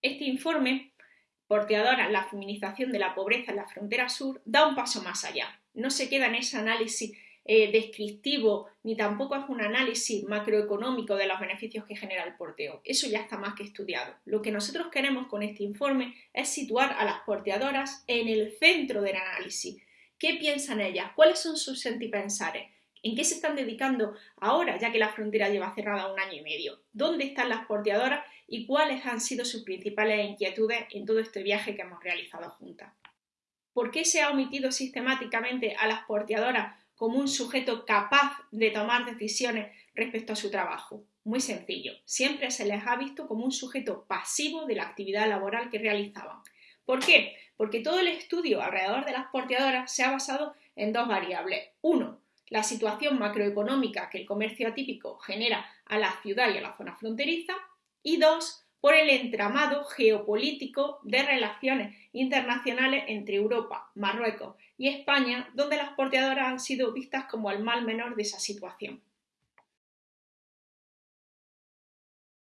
Este informe, Porteadora, la feminización de la pobreza en la frontera sur, da un paso más allá. No se queda en ese análisis eh, descriptivo ni tampoco es un análisis macroeconómico de los beneficios que genera el porteo. Eso ya está más que estudiado. Lo que nosotros queremos con este informe es situar a las porteadoras en el centro del análisis. ¿Qué piensan ellas? ¿Cuáles son sus sentipensares? ¿En qué se están dedicando ahora, ya que la frontera lleva cerrada un año y medio? ¿Dónde están las porteadoras y cuáles han sido sus principales inquietudes en todo este viaje que hemos realizado juntas? ¿Por qué se ha omitido sistemáticamente a las porteadoras como un sujeto capaz de tomar decisiones respecto a su trabajo? Muy sencillo, siempre se les ha visto como un sujeto pasivo de la actividad laboral que realizaban. ¿Por qué? Porque todo el estudio alrededor de las porteadoras se ha basado en dos variables. Uno, la situación macroeconómica que el comercio atípico genera a la ciudad y a la zona fronteriza. Y dos, por el entramado geopolítico de relaciones internacionales entre Europa, Marruecos y España, donde las porteadoras han sido vistas como el mal menor de esa situación.